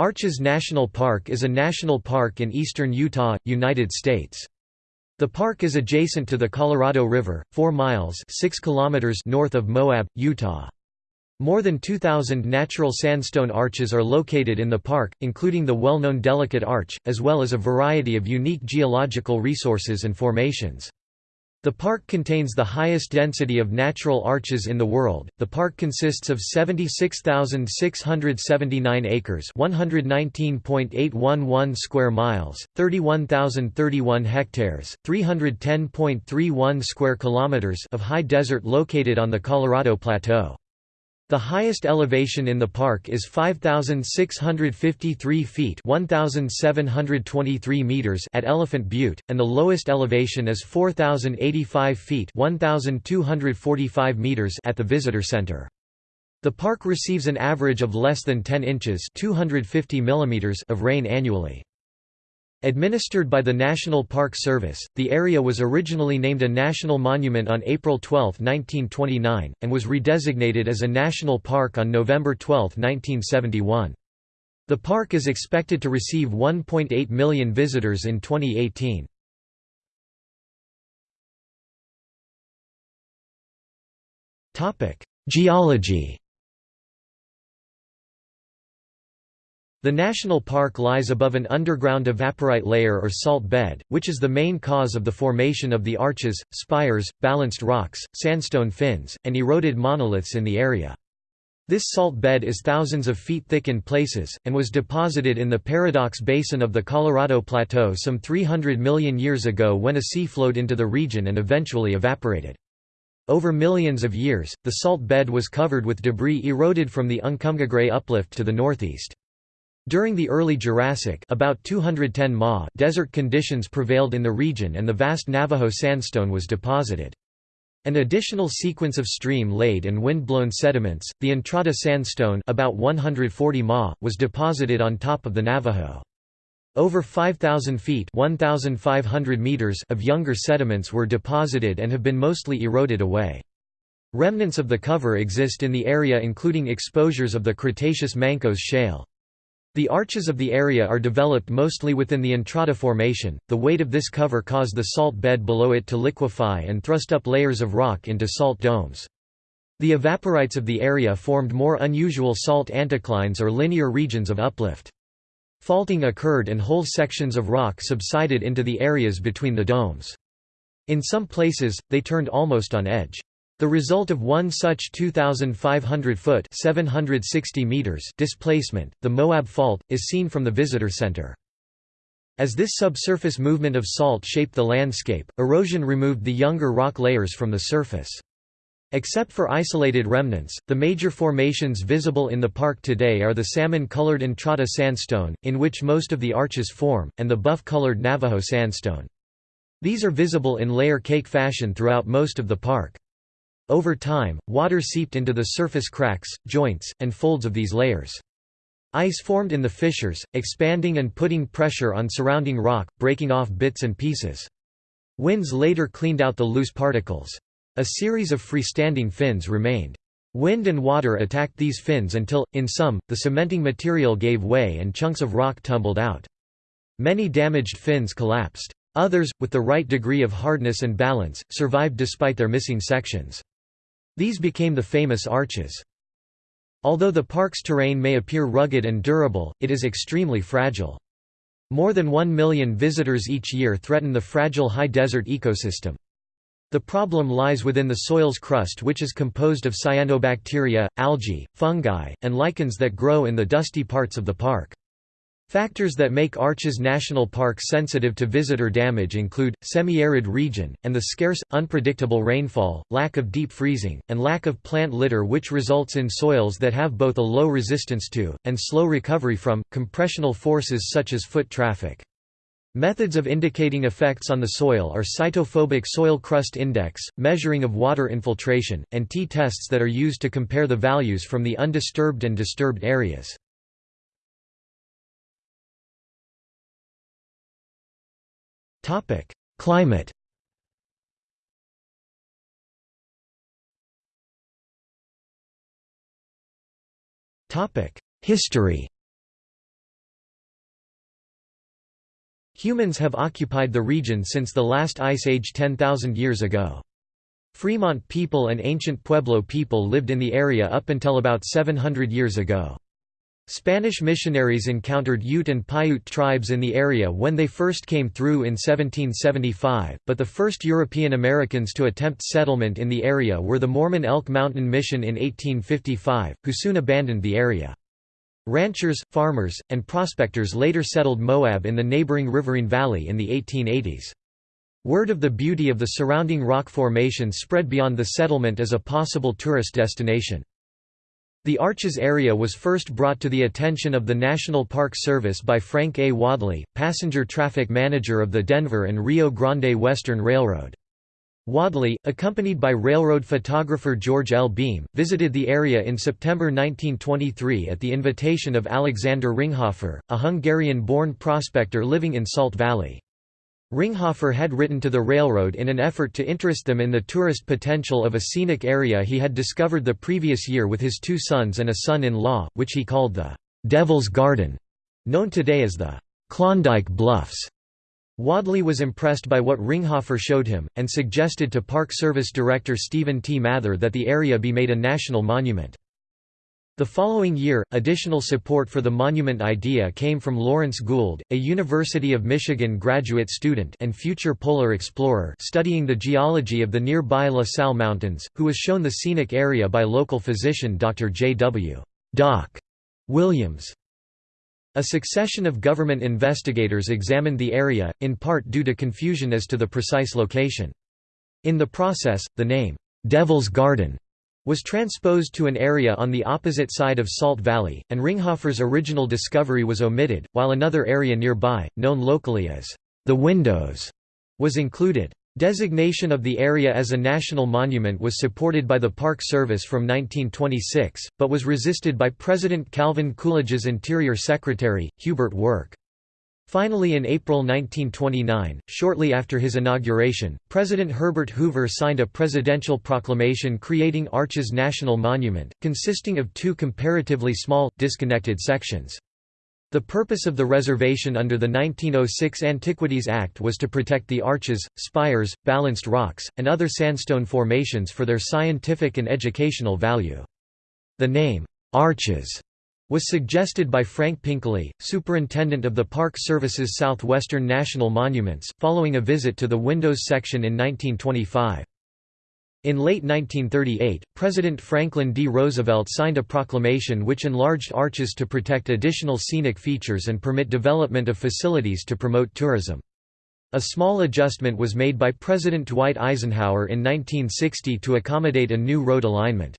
Arches National Park is a national park in eastern Utah, United States. The park is adjacent to the Colorado River, 4 miles 6 kilometers north of Moab, Utah. More than 2,000 natural sandstone arches are located in the park, including the well-known Delicate Arch, as well as a variety of unique geological resources and formations. The park contains the highest density of natural arches in the world. The park consists of 76,679 acres, 119.811 square miles, 31,031 hectares, 310.31 square kilometers of high desert located on the Colorado Plateau. The highest elevation in the park is 5,653 feet 1,723 meters at Elephant Butte, and the lowest elevation is 4,085 feet 1,245 meters at the Visitor Center. The park receives an average of less than 10 inches 250 millimeters of rain annually. Administered by the National Park Service, the area was originally named a national monument on April 12, 1929, and was redesignated as a national park on November 12, 1971. The park is expected to receive 1.8 million visitors in 2018. Geology The national park lies above an underground evaporite layer or salt bed, which is the main cause of the formation of the arches, spires, balanced rocks, sandstone fins, and eroded monoliths in the area. This salt bed is thousands of feet thick in places, and was deposited in the Paradox Basin of the Colorado Plateau some 300 million years ago when a sea flowed into the region and eventually evaporated. Over millions of years, the salt bed was covered with debris eroded from the Uncompahgre uplift to the northeast. During the early Jurassic about 210 ma desert conditions prevailed in the region and the vast Navajo sandstone was deposited. An additional sequence of stream-laid and wind-blown sediments, the Entrada sandstone about 140 ma, was deposited on top of the Navajo. Over 5,000 feet 1,500 meters of younger sediments were deposited and have been mostly eroded away. Remnants of the cover exist in the area including exposures of the Cretaceous Mancos shale. The arches of the area are developed mostly within the Entrada Formation. The weight of this cover caused the salt bed below it to liquefy and thrust up layers of rock into salt domes. The evaporites of the area formed more unusual salt anticlines or linear regions of uplift. Faulting occurred and whole sections of rock subsided into the areas between the domes. In some places, they turned almost on edge. The result of one such 2,500-foot (760 meters) displacement, the Moab Fault, is seen from the visitor center. As this subsurface movement of salt shaped the landscape, erosion removed the younger rock layers from the surface. Except for isolated remnants, the major formations visible in the park today are the salmon-colored Entrada sandstone, in which most of the arches form, and the buff-colored Navajo sandstone. These are visible in layer cake fashion throughout most of the park. Over time, water seeped into the surface cracks, joints, and folds of these layers. Ice formed in the fissures, expanding and putting pressure on surrounding rock, breaking off bits and pieces. Winds later cleaned out the loose particles. A series of freestanding fins remained. Wind and water attacked these fins until, in some, the cementing material gave way and chunks of rock tumbled out. Many damaged fins collapsed. Others, with the right degree of hardness and balance, survived despite their missing sections. These became the famous arches. Although the park's terrain may appear rugged and durable, it is extremely fragile. More than one million visitors each year threaten the fragile high desert ecosystem. The problem lies within the soil's crust which is composed of cyanobacteria, algae, fungi, and lichens that grow in the dusty parts of the park. Factors that make Arches National Park sensitive to visitor damage include, semi-arid region, and the scarce, unpredictable rainfall, lack of deep freezing, and lack of plant litter which results in soils that have both a low resistance to, and slow recovery from, compressional forces such as foot traffic. Methods of indicating effects on the soil are cytophobic soil crust index, measuring of water infiltration, and t-tests that are used to compare the values from the undisturbed and disturbed areas. Topic: Climate. Topic: History. Humans have occupied the region since the last ice age 10,000 years ago. Fremont people and ancient Pueblo people lived in the area up until about 700 years ago. Spanish missionaries encountered Ute and Paiute tribes in the area when they first came through in 1775, but the first European Americans to attempt settlement in the area were the Mormon Elk Mountain Mission in 1855, who soon abandoned the area. Ranchers, farmers, and prospectors later settled Moab in the neighboring riverine valley in the 1880s. Word of the beauty of the surrounding rock formation spread beyond the settlement as a possible tourist destination. The Arches area was first brought to the attention of the National Park Service by Frank A. Wadley, passenger traffic manager of the Denver and Rio Grande Western Railroad. Wadley, accompanied by railroad photographer George L. Beam, visited the area in September 1923 at the invitation of Alexander Ringhofer, a Hungarian-born prospector living in Salt Valley. Ringhofer had written to the railroad in an effort to interest them in the tourist potential of a scenic area he had discovered the previous year with his two sons and a son-in-law, which he called the «Devil's Garden», known today as the «Klondike Bluffs». Wadley was impressed by what Ringhofer showed him, and suggested to Park Service Director Stephen T. Mather that the area be made a national monument. The following year, additional support for the monument idea came from Lawrence Gould, a University of Michigan graduate student and future polar explorer studying the geology of the nearby La Sal Mountains, who was shown the scenic area by local physician Dr. J. W. Doc. Williams. A succession of government investigators examined the area, in part due to confusion as to the precise location. In the process, the name, "'Devil's Garden' was transposed to an area on the opposite side of Salt Valley, and Ringhofer's original discovery was omitted, while another area nearby, known locally as the Windows, was included. Designation of the area as a national monument was supported by the Park Service from 1926, but was resisted by President Calvin Coolidge's Interior Secretary, Hubert Work. Finally in April 1929, shortly after his inauguration, President Herbert Hoover signed a presidential proclamation creating Arches National Monument, consisting of two comparatively small, disconnected sections. The purpose of the reservation under the 1906 Antiquities Act was to protect the arches, spires, balanced rocks, and other sandstone formations for their scientific and educational value. The name, Arches, was suggested by Frank Pinkley, superintendent of the Park Service's Southwestern National Monuments, following a visit to the Windows section in 1925. In late 1938, President Franklin D. Roosevelt signed a proclamation which enlarged arches to protect additional scenic features and permit development of facilities to promote tourism. A small adjustment was made by President Dwight Eisenhower in 1960 to accommodate a new road alignment.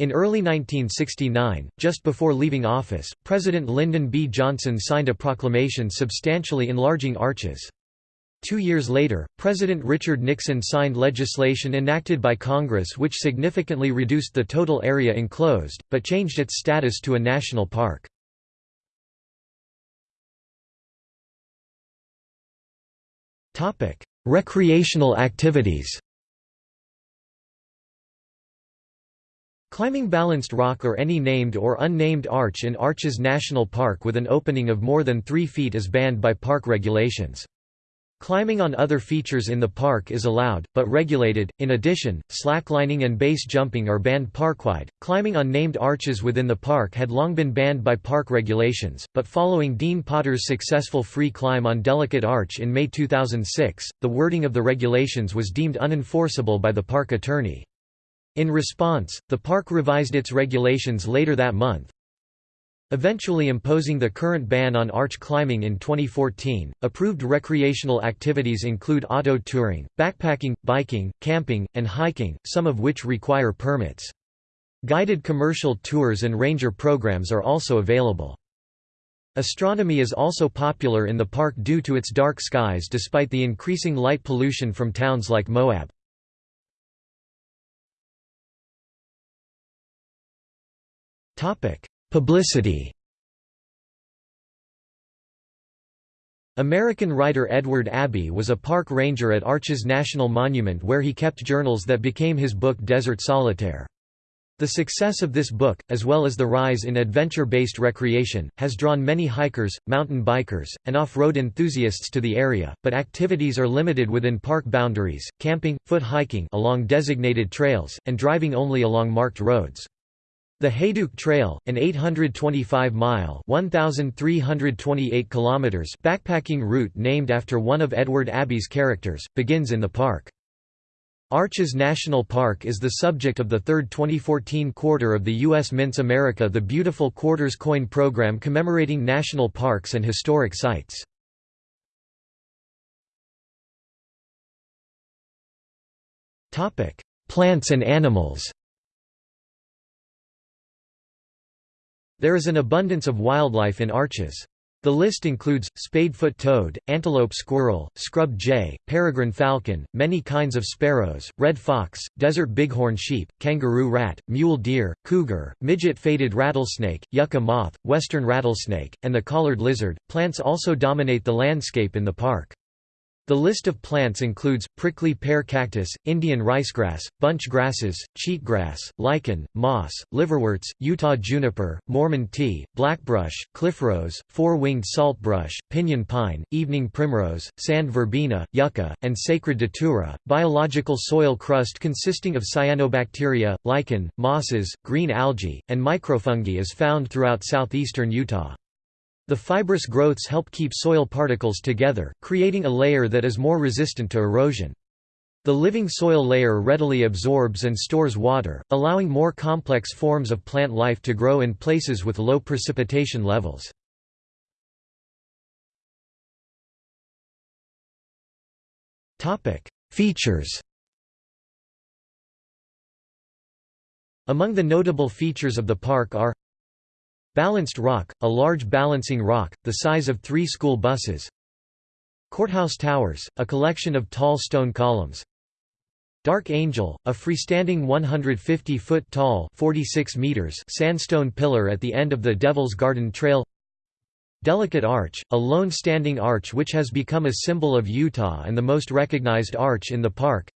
In early 1969, just before leaving office, President Lyndon B. Johnson signed a proclamation substantially enlarging arches. Two years later, President Richard Nixon signed legislation enacted by Congress which significantly reduced the total area enclosed, but changed its status to a national park. Recreational activities Climbing balanced rock or any named or unnamed arch in Arches National Park with an opening of more than 3 feet is banned by park regulations. Climbing on other features in the park is allowed, but regulated. In addition, slacklining and base jumping are banned parkwide. Climbing on named arches within the park had long been banned by park regulations, but following Dean Potter's successful free climb on Delicate Arch in May 2006, the wording of the regulations was deemed unenforceable by the park attorney. In response, the park revised its regulations later that month, eventually imposing the current ban on arch climbing in 2014. Approved recreational activities include auto touring, backpacking, biking, camping, and hiking, some of which require permits. Guided commercial tours and ranger programs are also available. Astronomy is also popular in the park due to its dark skies despite the increasing light pollution from towns like Moab. Publicity American writer Edward Abbey was a park ranger at Arches National Monument where he kept journals that became his book Desert Solitaire. The success of this book, as well as the rise in adventure-based recreation, has drawn many hikers, mountain bikers, and off-road enthusiasts to the area, but activities are limited within park boundaries, camping, foot hiking along designated trails, and driving only along marked roads. The Hayduke Trail, an 825-mile (1,328 kilometers) backpacking route named after one of Edward Abbey's characters, begins in the park. Arches National Park is the subject of the third 2014 quarter of the U.S. Mints America the Beautiful Quarters coin program commemorating national parks and historic sites. Plants and animals There is an abundance of wildlife in Arches. The list includes, spadefoot toad, antelope squirrel, scrub jay, peregrine falcon, many kinds of sparrows, red fox, desert bighorn sheep, kangaroo rat, mule deer, cougar, midget-faded rattlesnake, yucca moth, western rattlesnake, and the collared lizard. Plants also dominate the landscape in the park. The list of plants includes, prickly pear cactus, Indian ricegrass, bunch grasses, cheatgrass, lichen, moss, liverworts, Utah juniper, Mormon tea, blackbrush, cliffrose, four-winged saltbrush, pinyon pine, evening primrose, sand verbena, yucca, and sacred datura. Biological soil crust consisting of cyanobacteria, lichen, mosses, green algae, and microfungi is found throughout southeastern Utah. The fibrous growths help keep soil particles together, creating a layer that is more resistant to erosion. The living soil layer readily absorbs and stores water, allowing more complex forms of plant life to grow in places with low precipitation levels. Features Among the notable features of the park are Balanced rock, a large balancing rock, the size of three school buses. Courthouse Towers, a collection of tall stone columns. Dark Angel, a freestanding 150-foot tall 46 meters sandstone pillar at the end of the Devil's Garden Trail. Delicate Arch, a lone standing arch which has become a symbol of Utah and the most recognized arch in the park.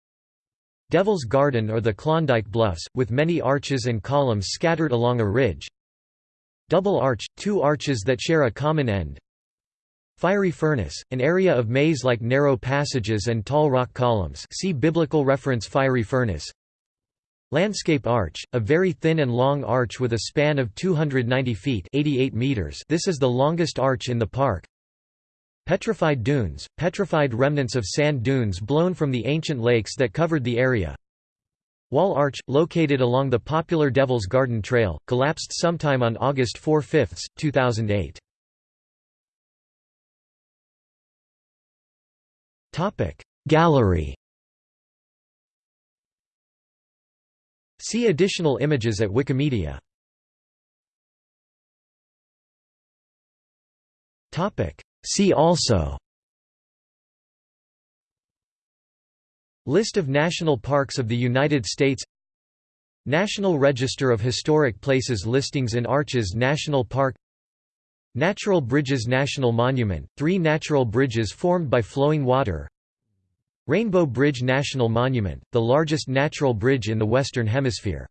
Devil's Garden or the Klondike Bluffs, with many arches and columns scattered along a ridge Double arch, two arches that share a common end. Fiery furnace, an area of maze-like narrow passages and tall rock columns. See biblical reference Fiery furnace. Landscape arch, a very thin and long arch with a span of 290 feet 88 meters. This is the longest arch in the park. Petrified dunes, petrified remnants of sand dunes blown from the ancient lakes that covered the area Wall Arch, located along the popular Devil's Garden Trail, collapsed sometime on August 4–5, 2008. Gallery See additional images at Wikimedia. See also List of national parks of the United States National Register of Historic Places listings in Arches National Park Natural Bridges National Monument, three natural bridges formed by flowing water Rainbow Bridge National Monument, the largest natural bridge in the Western Hemisphere